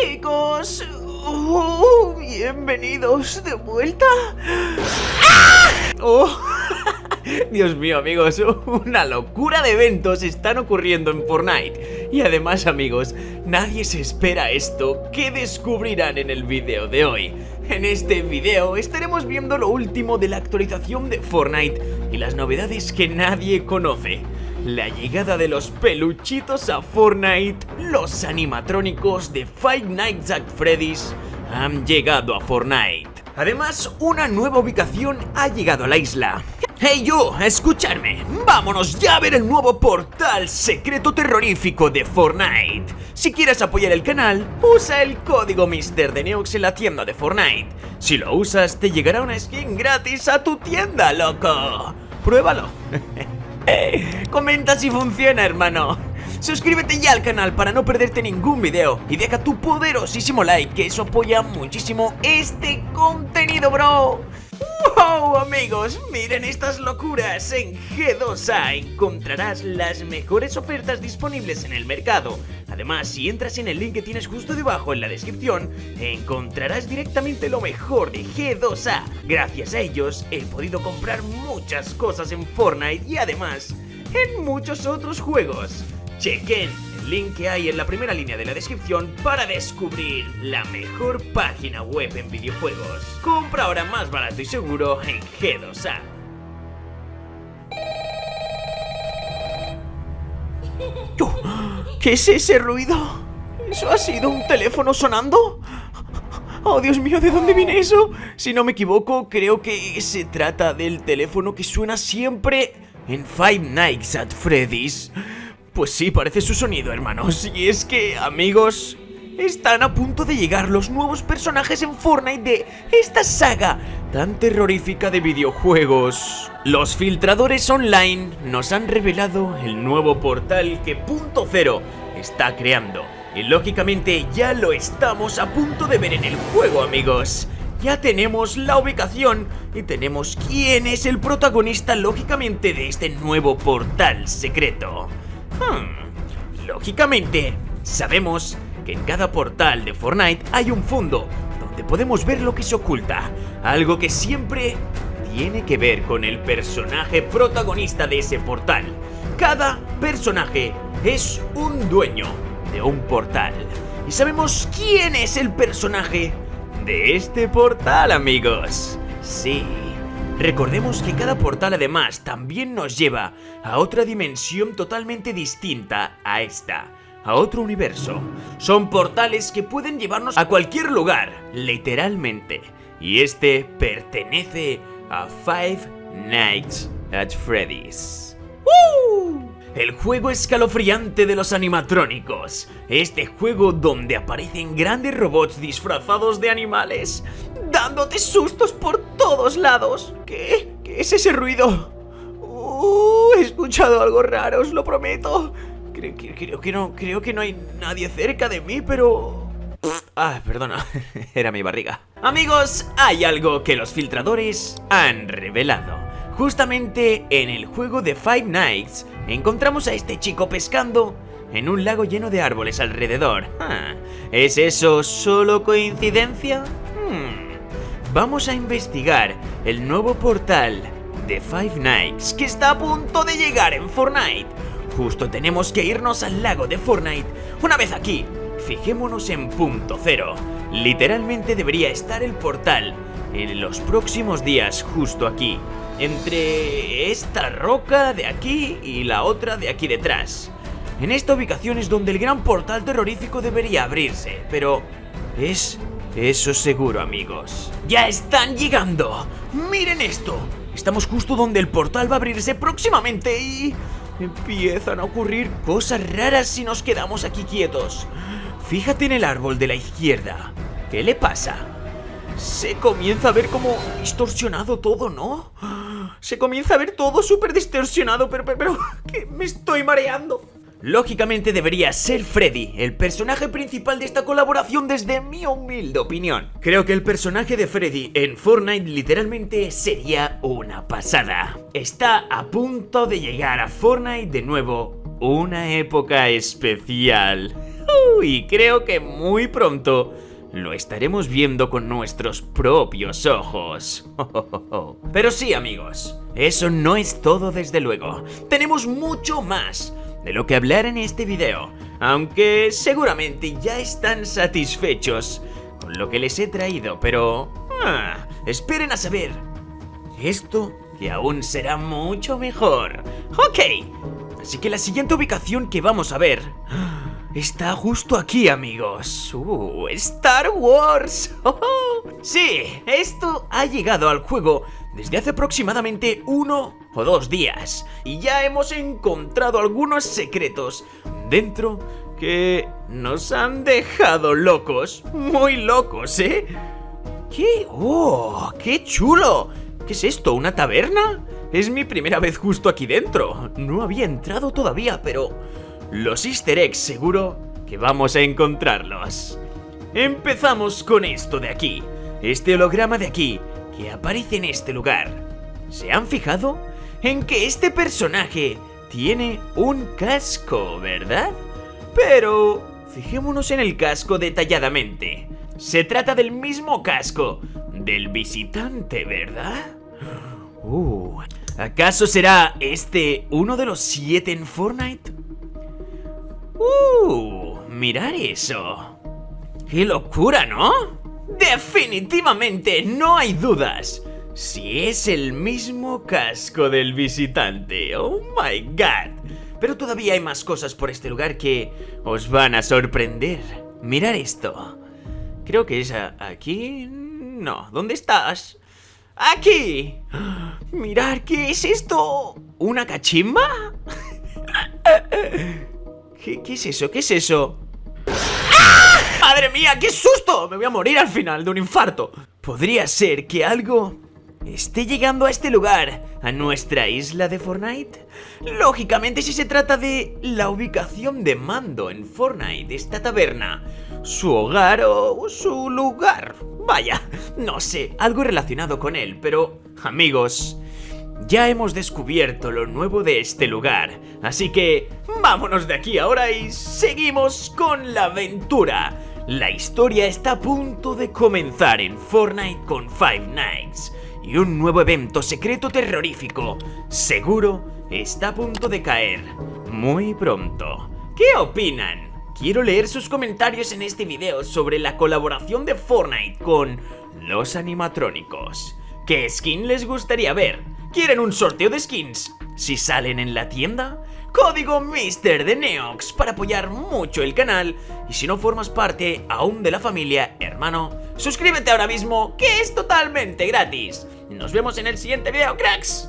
chicos. Oh, bienvenidos de vuelta. Oh. Dios mío amigos, una locura de eventos están ocurriendo en Fortnite Y además amigos, nadie se espera esto que descubrirán en el video de hoy En este video estaremos viendo lo último de la actualización de Fortnite y las novedades que nadie conoce la llegada de los peluchitos a Fortnite, los animatrónicos de Five Nights at Freddy's han llegado a Fortnite. Además, una nueva ubicación ha llegado a la isla. ¡Hey yo! ¡Escuchadme! ¡Vámonos ya a ver el nuevo portal secreto terrorífico de Fortnite! Si quieres apoyar el canal, usa el código Mister de en la tienda de Fortnite. Si lo usas, te llegará una skin gratis a tu tienda, loco. ¡Pruébalo! Comenta si funciona, hermano. Suscríbete ya al canal para no perderte ningún video y deja tu poderosísimo like, que eso apoya muchísimo este contenido, bro. ¡Wow, amigos! Miren estas locuras. En G2A encontrarás las mejores ofertas disponibles en el mercado. Además, si entras en el link que tienes justo debajo en la descripción, encontrarás directamente lo mejor de G2A. Gracias a ellos, he podido comprar muchas cosas en Fortnite y además, en muchos otros juegos. Chequen link que hay en la primera línea de la descripción para descubrir la mejor página web en videojuegos. Compra ahora más barato y seguro en G2A. ¿Qué es ese ruido? ¿Eso ha sido un teléfono sonando? Oh, Dios mío, ¿de dónde viene eso? Si no me equivoco, creo que se trata del teléfono que suena siempre en Five Nights at Freddy's. Pues sí, parece su sonido, hermanos. Y es que, amigos, están a punto de llegar los nuevos personajes en Fortnite de esta saga tan terrorífica de videojuegos. Los filtradores online nos han revelado el nuevo portal que Punto Cero está creando. Y lógicamente ya lo estamos a punto de ver en el juego, amigos. Ya tenemos la ubicación y tenemos quién es el protagonista, lógicamente, de este nuevo portal secreto. Hmm. Lógicamente, sabemos que en cada portal de Fortnite hay un fondo donde podemos ver lo que se oculta, algo que siempre tiene que ver con el personaje protagonista de ese portal. Cada personaje es un dueño de un portal. Y sabemos quién es el personaje de este portal, amigos. Sí, Recordemos que cada portal además también nos lleva a otra dimensión totalmente distinta a esta, a otro universo. Son portales que pueden llevarnos a cualquier lugar, literalmente. Y este pertenece a Five Nights at Freddy's. El juego escalofriante de los animatrónicos. Este juego donde aparecen grandes robots disfrazados de animales, dándote sustos por todos lados. ¿Qué? ¿Qué es ese ruido? Uh, he escuchado algo raro, os lo prometo. Creo, que no, creo que no hay nadie cerca de mí, pero... Ah, perdona, era mi barriga. Amigos, hay algo que los filtradores han revelado. Justamente en el juego de Five Nights encontramos a este chico pescando en un lago lleno de árboles alrededor. Ah, ¿Es eso solo coincidencia? Hmm. Vamos a investigar el nuevo portal de Five Nights que está a punto de llegar en Fortnite. Justo tenemos que irnos al lago de Fortnite. Una vez aquí, fijémonos en punto cero. Literalmente debería estar el portal en los próximos días justo aquí entre esta roca de aquí y la otra de aquí detrás. En esta ubicación es donde el gran portal terrorífico debería abrirse, pero es eso seguro, amigos. ¡Ya están llegando! ¡Miren esto! Estamos justo donde el portal va a abrirse próximamente y... Empiezan a ocurrir cosas raras si nos quedamos aquí quietos. Fíjate en el árbol de la izquierda. ¿Qué le pasa? Se comienza a ver como distorsionado todo, ¿no? Se comienza a ver todo súper distorsionado, pero, pero, pero, que me estoy mareando. Lógicamente debería ser Freddy, el personaje principal de esta colaboración desde mi humilde opinión. Creo que el personaje de Freddy en Fortnite literalmente sería una pasada. Está a punto de llegar a Fortnite de nuevo, una época especial. y creo que muy pronto lo estaremos viendo con nuestros propios ojos. Pero sí, amigos, eso no es todo desde luego. Tenemos mucho más de lo que hablar en este video, aunque seguramente ya están satisfechos con lo que les he traído, pero... Ah, esperen a saber. Esto que aún será mucho mejor. Ok, así que la siguiente ubicación que vamos a ver está justo aquí, amigos. Uh, Star Wars. sí, esto ha llegado al juego desde hace aproximadamente uno o dos días. Y ya hemos encontrado algunos secretos dentro que nos han dejado locos. Muy locos, ¿eh? ¿Qué? ¡Oh! ¡Qué chulo! ¿Qué es esto? ¿Una taberna? Es mi primera vez justo aquí dentro. No había entrado todavía, pero los easter eggs seguro que vamos a encontrarlos. Empezamos con esto de aquí, este holograma de aquí, que aparece en este lugar. ¿Se han fijado? En que este personaje tiene un casco, ¿verdad? Pero fijémonos en el casco detalladamente. Se trata del mismo casco del visitante, ¿verdad? Uh, ¿acaso será este uno de los siete en Fortnite? ¡Uh! Mirar eso. ¡Qué locura, ¿no? Definitivamente no hay dudas. Si es el mismo casco del visitante. ¡Oh, my God! Pero todavía hay más cosas por este lugar que os van a sorprender. Mirar esto. Creo que es aquí... No, ¿dónde estás? ¡Aquí! Mirar, ¿qué es esto? ¿Una cachimba? ¿Qué, es eso? ¿Qué es eso? ¡Ah! ¡Madre mía! ¡Qué susto! Me voy a morir al final de un infarto Podría ser que algo esté llegando a este lugar, a nuestra isla de Fortnite. Lógicamente si se trata de la ubicación de mando en Fortnite, esta taberna, su hogar o su lugar. Vaya, no sé, algo relacionado con él, pero amigos, ya hemos descubierto lo nuevo de este lugar, así que vámonos de aquí ahora y seguimos con la aventura. La historia está a punto de comenzar en Fortnite con Five Nights y un nuevo evento secreto terrorífico seguro está a punto de caer muy pronto. ¿Qué opinan? Quiero leer sus comentarios en este video sobre la colaboración de Fortnite con los animatrónicos. ¿Qué skin les gustaría ver? ¿Quieren un sorteo de skins? Si salen en la tienda, código Mister de Neox para apoyar mucho el canal y si no formas parte aún de la familia, hermano, suscríbete ahora mismo que es totalmente gratis. Nos vemos en el siguiente video, cracks.